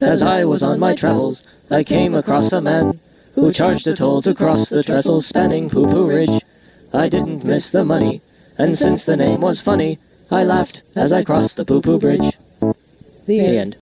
As I was on my travels, I came across a man who charged a toll to cross the trestle spanning Poo Poo Ridge. I didn't miss the money, and since the name was funny, I laughed as I crossed the Poo Poo Bridge. The end.